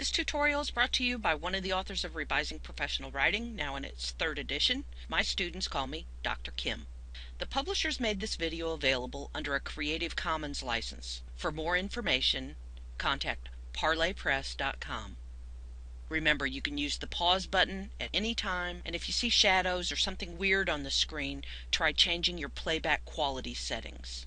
This tutorial is brought to you by one of the authors of Revising Professional Writing, now in its third edition. My students call me Dr. Kim. The publishers made this video available under a Creative Commons license. For more information, contact parlorpress.com. Remember, you can use the pause button at any time, and if you see shadows or something weird on the screen, try changing your playback quality settings.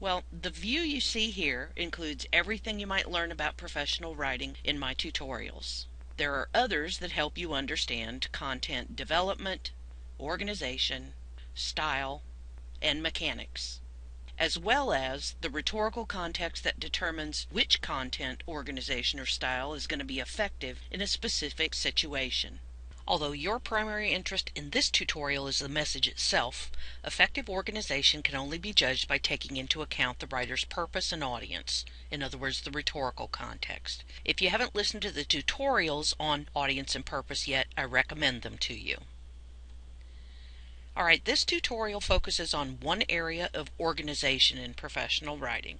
Well, the view you see here includes everything you might learn about professional writing in my tutorials. There are others that help you understand content development, organization, style, and mechanics, as well as the rhetorical context that determines which content, organization, or style is going to be effective in a specific situation. Although your primary interest in this tutorial is the message itself, effective organization can only be judged by taking into account the writer's purpose and audience, in other words, the rhetorical context. If you haven't listened to the tutorials on audience and purpose yet, I recommend them to you. Alright, this tutorial focuses on one area of organization in professional writing.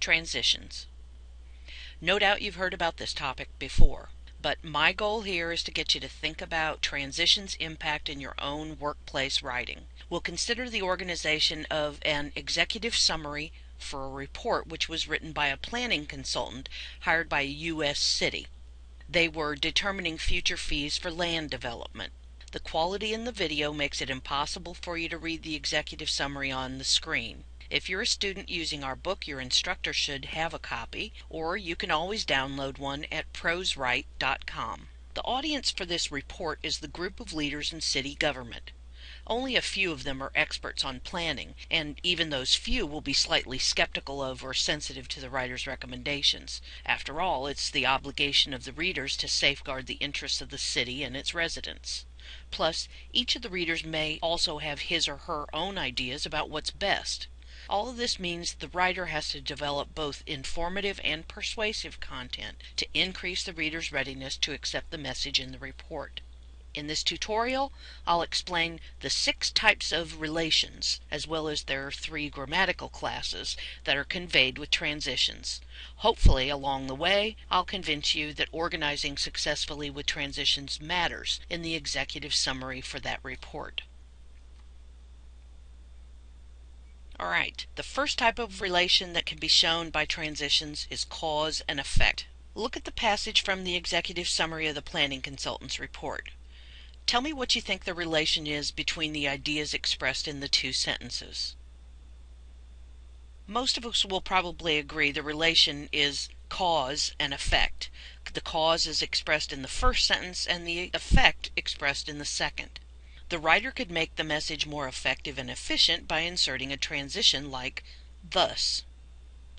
Transitions. No doubt you've heard about this topic before. But my goal here is to get you to think about transitions impact in your own workplace writing. We'll consider the organization of an executive summary for a report which was written by a planning consultant hired by a U.S. city. They were determining future fees for land development. The quality in the video makes it impossible for you to read the executive summary on the screen. If you're a student using our book, your instructor should have a copy, or you can always download one at proswrite.com. The audience for this report is the group of leaders in city government. Only a few of them are experts on planning, and even those few will be slightly skeptical of or sensitive to the writer's recommendations. After all, it's the obligation of the readers to safeguard the interests of the city and its residents. Plus, each of the readers may also have his or her own ideas about what's best. All of this means the writer has to develop both informative and persuasive content to increase the reader's readiness to accept the message in the report. In this tutorial, I'll explain the six types of relations, as well as their three grammatical classes that are conveyed with transitions. Hopefully, along the way, I'll convince you that organizing successfully with transitions matters in the executive summary for that report. All right, the first type of relation that can be shown by transitions is cause and effect. Look at the passage from the executive summary of the planning consultant's report. Tell me what you think the relation is between the ideas expressed in the two sentences. Most of us will probably agree the relation is cause and effect. The cause is expressed in the first sentence and the effect expressed in the second. The writer could make the message more effective and efficient by inserting a transition like thus.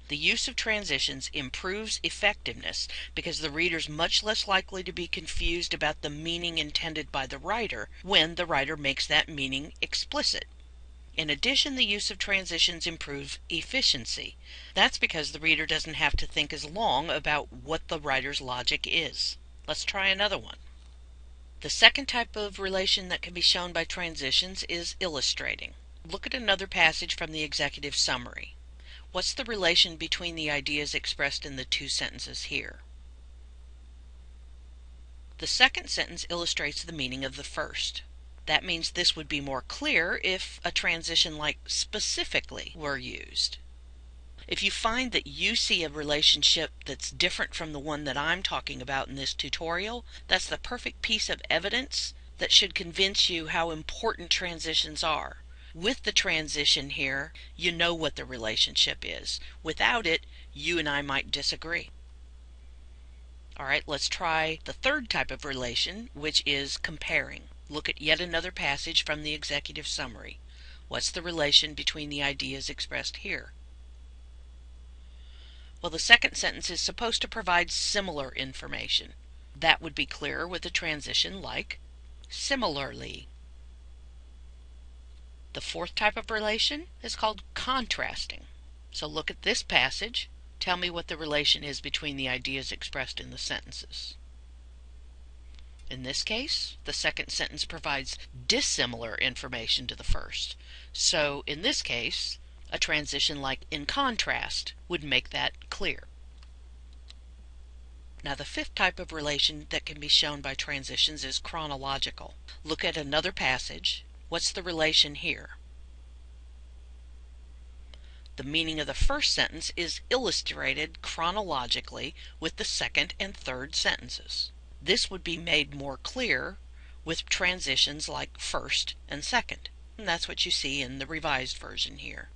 The use of transitions improves effectiveness because the reader is much less likely to be confused about the meaning intended by the writer when the writer makes that meaning explicit. In addition, the use of transitions improves efficiency. That's because the reader doesn't have to think as long about what the writer's logic is. Let's try another one. The second type of relation that can be shown by transitions is illustrating. Look at another passage from the executive summary. What's the relation between the ideas expressed in the two sentences here? The second sentence illustrates the meaning of the first. That means this would be more clear if a transition like specifically were used. If you find that you see a relationship that's different from the one that I'm talking about in this tutorial, that's the perfect piece of evidence that should convince you how important transitions are. With the transition here, you know what the relationship is. Without it, you and I might disagree. All right, let's try the third type of relation, which is comparing. Look at yet another passage from the executive summary. What's the relation between the ideas expressed here? Well, the second sentence is supposed to provide similar information. That would be clearer with a transition like similarly. The fourth type of relation is called contrasting. So look at this passage. Tell me what the relation is between the ideas expressed in the sentences. In this case, the second sentence provides dissimilar information to the first. So in this case, a transition like in contrast would make that clear. Now the fifth type of relation that can be shown by transitions is chronological. Look at another passage. What's the relation here? The meaning of the first sentence is illustrated chronologically with the second and third sentences. This would be made more clear with transitions like first and second. And that's what you see in the revised version here.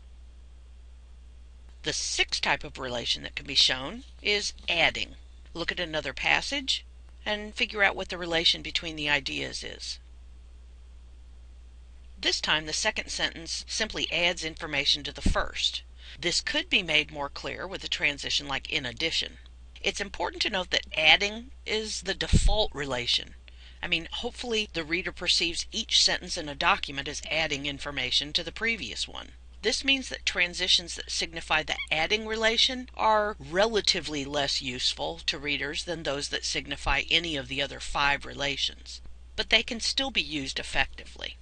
The sixth type of relation that can be shown is adding. Look at another passage and figure out what the relation between the ideas is. This time the second sentence simply adds information to the first. This could be made more clear with a transition like in addition. It's important to note that adding is the default relation. I mean, hopefully the reader perceives each sentence in a document as adding information to the previous one. This means that transitions that signify the adding relation are relatively less useful to readers than those that signify any of the other five relations, but they can still be used effectively.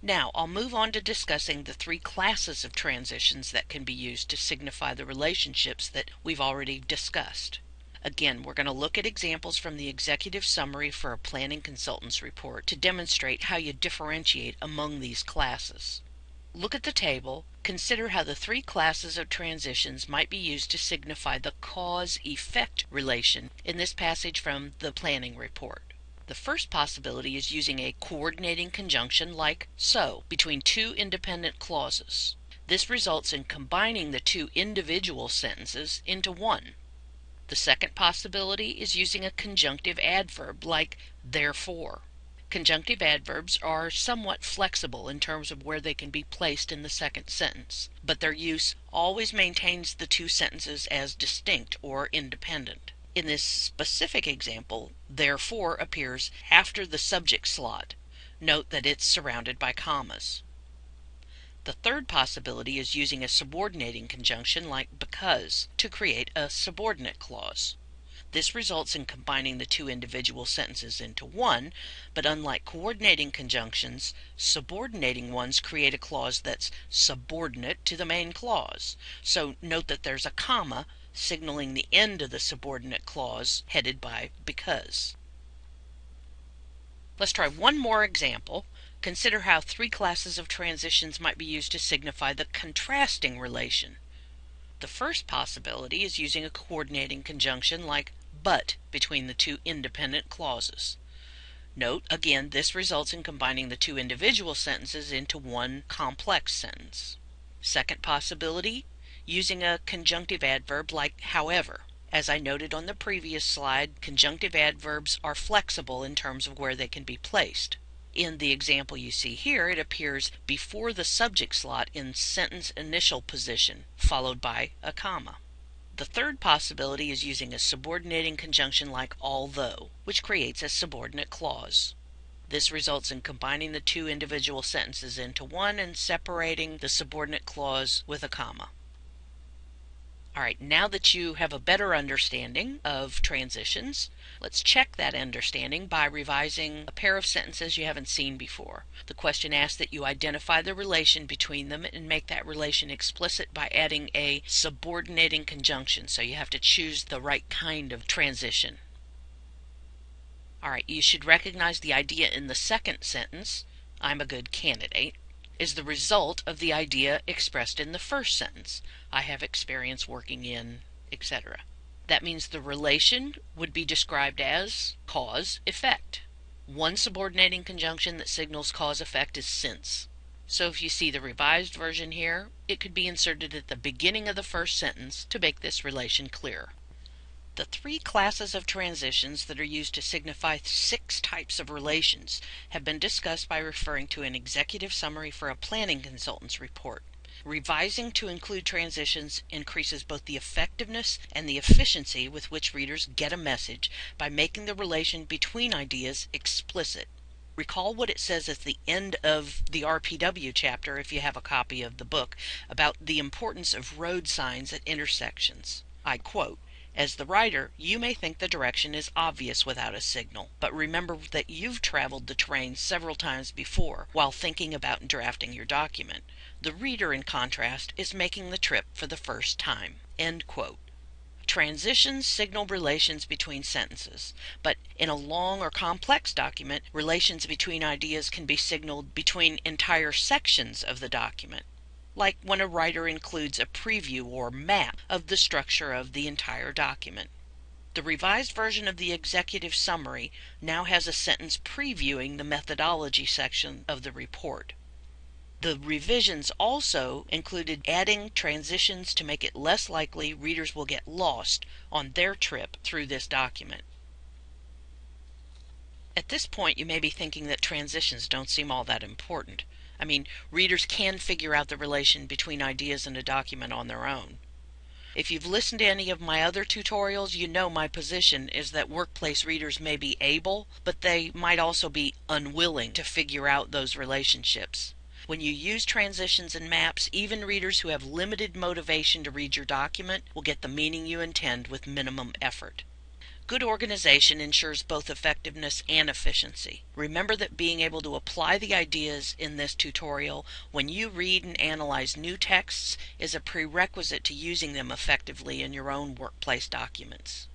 Now, I'll move on to discussing the three classes of transitions that can be used to signify the relationships that we've already discussed. Again, we're going to look at examples from the executive summary for a planning consultant's report to demonstrate how you differentiate among these classes. Look at the table. Consider how the three classes of transitions might be used to signify the cause-effect relation in this passage from the planning report. The first possibility is using a coordinating conjunction like so between two independent clauses. This results in combining the two individual sentences into one. The second possibility is using a conjunctive adverb like therefore. Conjunctive adverbs are somewhat flexible in terms of where they can be placed in the second sentence, but their use always maintains the two sentences as distinct or independent. In this specific example, therefore appears after the subject slot. Note that it's surrounded by commas. The third possibility is using a subordinating conjunction like because to create a subordinate clause. This results in combining the two individual sentences into one, but unlike coordinating conjunctions, subordinating ones create a clause that's subordinate to the main clause. So note that there's a comma signaling the end of the subordinate clause headed by because. Let's try one more example. Consider how three classes of transitions might be used to signify the contrasting relation. The first possibility is using a coordinating conjunction like but between the two independent clauses. Note, again, this results in combining the two individual sentences into one complex sentence. Second possibility, using a conjunctive adverb like however. As I noted on the previous slide, conjunctive adverbs are flexible in terms of where they can be placed. In the example you see here, it appears before the subject slot in sentence initial position, followed by a comma. The third possibility is using a subordinating conjunction like although, which creates a subordinate clause. This results in combining the two individual sentences into one and separating the subordinate clause with a comma. All right, now that you have a better understanding of transitions, let's check that understanding by revising a pair of sentences you haven't seen before. The question asks that you identify the relation between them and make that relation explicit by adding a subordinating conjunction, so you have to choose the right kind of transition. All right, you should recognize the idea in the second sentence, I'm a good candidate is the result of the idea expressed in the first sentence. I have experience working in, etc. That means the relation would be described as cause effect. One subordinating conjunction that signals cause effect is since. So if you see the revised version here, it could be inserted at the beginning of the first sentence to make this relation clear. The three classes of transitions that are used to signify six types of relations have been discussed by referring to an executive summary for a planning consultant's report. Revising to include transitions increases both the effectiveness and the efficiency with which readers get a message by making the relation between ideas explicit. Recall what it says at the end of the RPW chapter, if you have a copy of the book, about the importance of road signs at intersections. I quote, as the writer, you may think the direction is obvious without a signal, but remember that you've traveled the terrain several times before while thinking about and drafting your document. The reader, in contrast, is making the trip for the first time. Transitions signal relations between sentences, but in a long or complex document, relations between ideas can be signaled between entire sections of the document, like when a writer includes a preview or map of the structure of the entire document. The revised version of the executive summary now has a sentence previewing the methodology section of the report. The revisions also included adding transitions to make it less likely readers will get lost on their trip through this document. At this point, you may be thinking that transitions don't seem all that important. I mean, readers can figure out the relation between ideas in a document on their own. If you've listened to any of my other tutorials, you know my position is that workplace readers may be able, but they might also be unwilling to figure out those relationships. When you use transitions and maps, even readers who have limited motivation to read your document will get the meaning you intend with minimum effort. Good organization ensures both effectiveness and efficiency. Remember that being able to apply the ideas in this tutorial when you read and analyze new texts is a prerequisite to using them effectively in your own workplace documents.